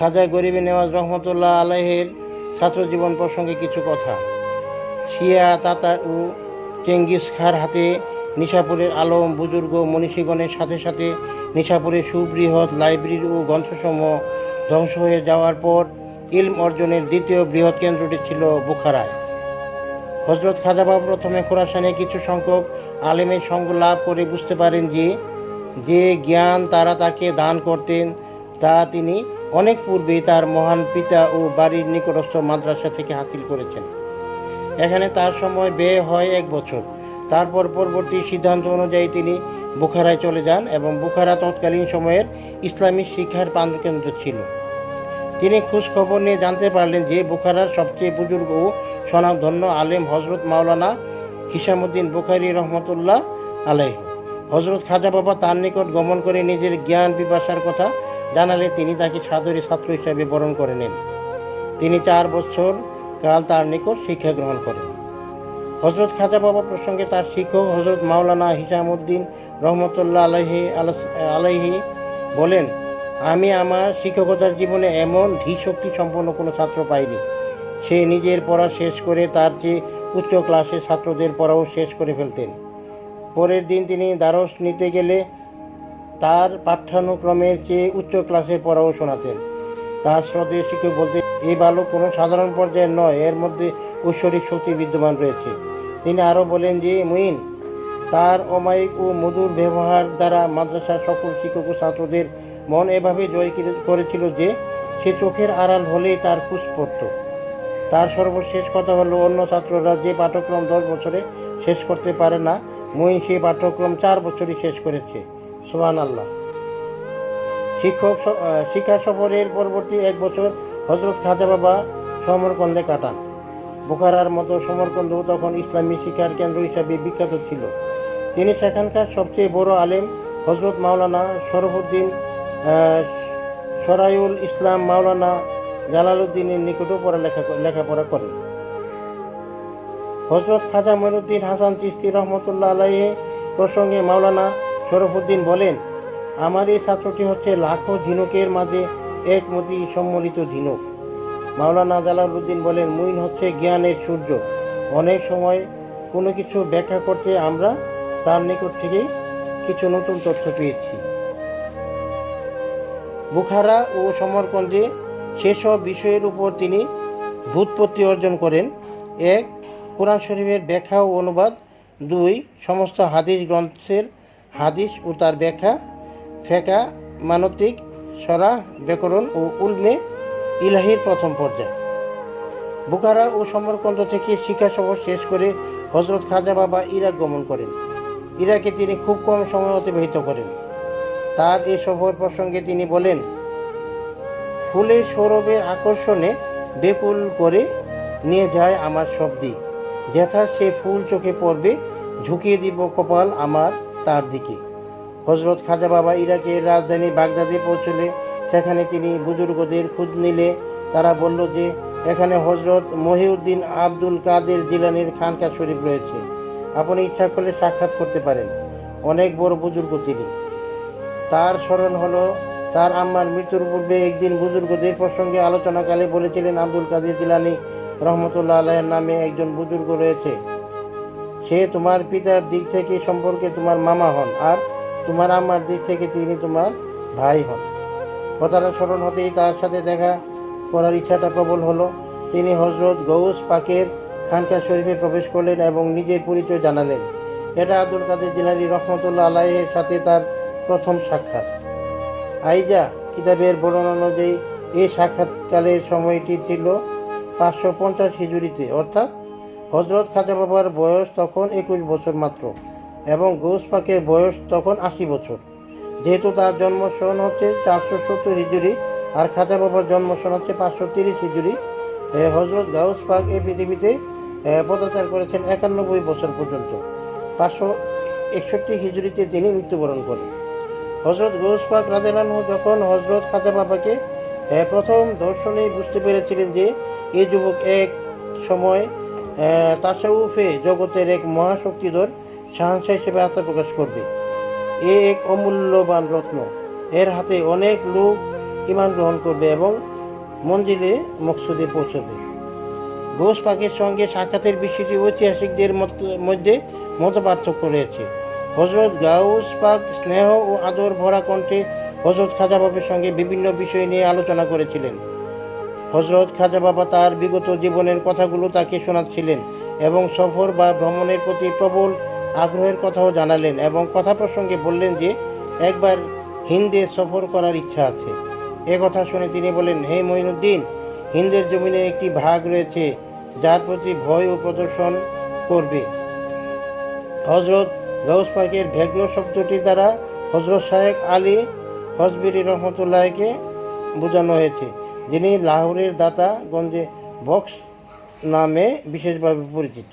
খাজা গরিবে নেওয়াজ রহমতুল্লাহ আলাহের ছাত্র জীবন প্রসঙ্গে কিছু কথা। শিয়া, তাতা ও চেঙ্গিস খার হাতে নিশাপুরের আলম, বুজুর্গ, মনীষীগণের সাথে সাথে নিশাপুরের সুবৃহৎ লাইব্রেরি ও গ্রন্থসমূহ ধ্বংস হয়ে যাওয়ার পর ইলম অর্জনের দ্বিতীয় বৃহৎ কেন্দ্রটি ছিল বুখারায়। হজরত খাজাবাবু প্রথমে খোরাসানে কিছু সংখ্যক আলেমের সঙ্গ লাভ করে বুঝতে পারেন যে যে জ্ঞান তারা তাকে দান করতেন, তা তিনি অনেক পূর্বে তার মহান পিতা ও বাড়ির নিকটস্থ মাদ্রাসা থেকে হাসিল করেছেন। এখানে তার সময় ব্যয় হয় এক বছর। তারপর পরবর্তী সিদ্ধান্ত অনুযায়ী তিনি বুখারায় চলে যান এবং বুখারা তৎকালীন সময়ের ইসলামী শিক্ষার প্রাণকেন্দ্র ছিল। তিনি খোঁজ খবর নিয়ে জানতে পারলেন যে বুখারার সবচেয়ে বুজুর্গ ও স্বনামধন্য আলেম হজরত মাওলানা হিসামুদ্দিন বুখারি রহমতুল্লাহ আলাইহ। হজরত খাজা বাবা তার নিকট গমন করে নিজের জ্ঞান পিপাসার কথা জানালে তিনি তাকে সাদরী ছাত্র হিসাবে বরণ করে নেন। তিনি চার বছর কাল তার নিকট শিক্ষা গ্রহণ করেন। হজরত খাজা বাবা প্রসঙ্গে তার শিক্ষক হজরত মাওলানা হিসামুদ্দিন রহমতুল্লাহ আলাইহি আলাস- আলাইহি বলেন, আমি আমার শিক্ষকতার জীবনে এমন ধীশক্তি সম্পন্ন কোনো ছাত্র পাইনি। সে নিজের পড়া শেষ করে তার যে উচ্চ ক্লাসের ছাত্রদের পড়াও শেষ করে ফেলতেন। পরের দিন তিনি দ্বারস নিতে গেলে তার পাঠ্যানুক্রমের চেয়ে উচ্চ ক্লাসের পড়াও শোনাতেন। তার শ্রদ্ধেয় শিক্ষক বলতে এই বালক কোনো সাধারণ পর্যায়ের নয়, এর মধ্যে ঐশ্বরিক শক্তি বিদ্যমান রয়েছে। তিনি আরও বলেন যে, মুইন, তার অমায়িক ও মধুর ব্যবহার দ্বারা মাদ্রাসার সকল শিক্ষক ও ছাত্রদের মন এভাবে জয় করে- করেছিল যে, সে চোখের আড়াল হলেই তার খুশ পড়ত তার সর্বশেষ কথা হলো, অন্য ছাত্ররা যে পাঠ্যক্রম দশ বছরে শেষ করতে পারে না, মুইন সেই পাঠ্যক্রম চার বছরই শেষ করেছে। আল্লাহ শিক্ষক শিক্ষা সফরের পরবর্তী এক বছর হজরত খাজা বাবা সমরকন্দে কাটান। বোখারার মতো সমরকন্দ তখন ইসলামী শিক্ষার কেন্দ্র হিসাবে বিখ্যাত ছিল। তিনি সেখানকার সবচেয়ে বড় আলেম হজরত মাওলানা শরফুদ্দিন সরাইউল ইসলাম মাওলানা জালালউদ্দিনের নিকটও পড়ালেখা লেখাপড়া করেন। হজরত খাজা মঈনুদ্দিন হাসান চিস্তি রহমতুল্লাহ আলাইহে প্রসঙ্গে মাওলানা শরফুদ্দিন বলেন, আমার এই ছাত্রটি হচ্ছে লাখো ঝিনুকের মাঝে এক মতি সম্মিলিত ঝিনুক। মাওলানা জালালউদ্দিন বলেন মুইন হচ্ছে জ্ঞানের সূর্য। অনেক সময় কোনো কিছু ব্যাখ্যা করতে আমরা তার নিকট থেকেই কিছু নতুন তথ্য পেয়েছি। বুখারা ও সমরকন্দে সেসব বিষয়ের উপর তিনি ভূতপত্তি অর্জন করেন। এক, কোরআন শরীফের ব্যাখ্যা ও অনুবাদ। দুই, সমস্ত হাদিস গ্রন্থের হাদিস ও তার ব্যাখ্যা, ফেকা মানতিক সরা ব্যাকরণ ও উলমে ইলাহির প্রথম পর্যায়। বুখারা ও সমরকন্দ থেকে শিক্ষা সফর শেষ করে হজরত খাজা বাবা ইরাক গমন করেন। ইরাকে তিনি খুব কম সময় অতিবাহিত করেন। তার এই সফর প্রসঙ্গে তিনি বলেন ফুলের সৌরভের আকর্ষণে বেকুল করে নিয়ে যায় আমার সব দিক। যেথা সে ফুল চোখে পড়বে, ঝুঁকিয়ে দিব কপাল আমার তার দিকে। হজরত খাজা বাবা ইরাকের রাজধানী বাগদাদে পৌঁছলে, সেখানে তিনি বুজুর্গদের খোঁজ নিলে তারা বলল যে, এখানে হজরত মহিউদ্দিন আব্দুল কাদের জিলানির খানকা শরীফ রয়েছে। আপনি ইচ্ছা করলে সাক্ষাৎ করতে পারেন। অনেক বড় বুজুর্গ তিনি। তার স্মরণ হলো, তার আম্মার মৃত্যুর পূর্বে একদিন বুজুর্গদের প্রসঙ্গে আলোচনাকালে বলেছিলেন আব্দুল কাদের জিলানি রহমতুল্লাহ আলাহের নামে একজন বুজুর্গ রয়েছে। সে তোমার পিতার দিক থেকে সম্পর্কে তোমার মামা হন আর তোমার আম্মার দিক থেকে তিনি তোমার ভাই হন। কথাটা স্মরণ হতেই তার সাথে দেখা করার ইচ্ছাটা প্রবল হলো। তিনি হজরত গৌস পাকের খানকা শরীফে প্রবেশ করলেন এবং নিজের পরিচয় জানালেন। এটা আব্দুল কাদের জিলানি রহমতুল্লাহ আলাহের সাথে তার প্রথম সাক্ষাৎ। আইজা কিতাবের বর্ণনা অনুযায়ী এই সাক্ষাৎকালের সময়টি ছিল পাঁচশো পঞ্চাশ হিজুরিতে অর্থাৎ হজরত খাজা বাবার বয়স তখন একুশ বছর মাত্র এবং গৌস পাকের বয়স তখন আশি বছর। যেহেতু তার জন্ম সন হচ্ছে চারশো সত্তর হিজুরি আর খাজা বাবার জন্ম সন হচ্ছে পাঁচশো তিরিশ হিজুরি হজরত গাউস পাক এই পৃথিবীতে পদাচার করেছেন একানব্বই বছর পর্যন্ত। পাঁচশো একষট্টি হিজুরিতে তিনি মৃত্যুবরণ করেন। হজরত গৌস পাক রাজেলানহু যখন হজরত খাজা বাবাকে প্রথম দর্শনেই বুঝতে পেরেছিলেন যে এই যুবক এক সময় তাসাউফে জগতের এক মহাশক্তিধর সাহসা হিসেবে আত্মপ্রকাশ করবে। এ এক অমূল্যবান রত্ন। এর হাতে অনেক লোক ইমান গ্রহণ করবে এবং মন্দিরে মকসুদে পৌঁছবে। গোস পাকের সঙ্গে সাক্ষাতের বিষয়টি ঐতিহাসিকদের মধ্যে মত পার্থক্য রয়েছে। হজরত গাউস পাক স্নেহ ও আদর ভরা কণ্ঠে হজরত খাজা বাবার সঙ্গে বিভিন্ন বিষয় নিয়ে আলোচনা করেছিলেন। হজরত খাজা বাবা তার বিগত জীবনের কথাগুলো তাকে শোনাচ্ছিলেন এবং সফর বা ভ্রমণের প্রতি প্রবল আগ্রহের কথাও জানালেন এবং কথা প্রসঙ্গে বললেন যে, একবার হিন্দে সফর করার ইচ্ছা আছে। এ কথা শুনে তিনি বলেন, হে মঈনুদ্দিন, হিন্দের জমিনে একটি ভাগ রয়েছে যার প্রতি ভয় ও প্রদর্শন করবে। হজরত গৌস পাকের ভেগ্ন শব্দটি দ্বারা হজরত শাহেক আলী হজবিরি রহমতুল্লাহকে বোঝানো হয়েছে। যিনি লাহোরের দাতা গঞ্জে বক্স নামে বিশেষভাবে পরিচিত।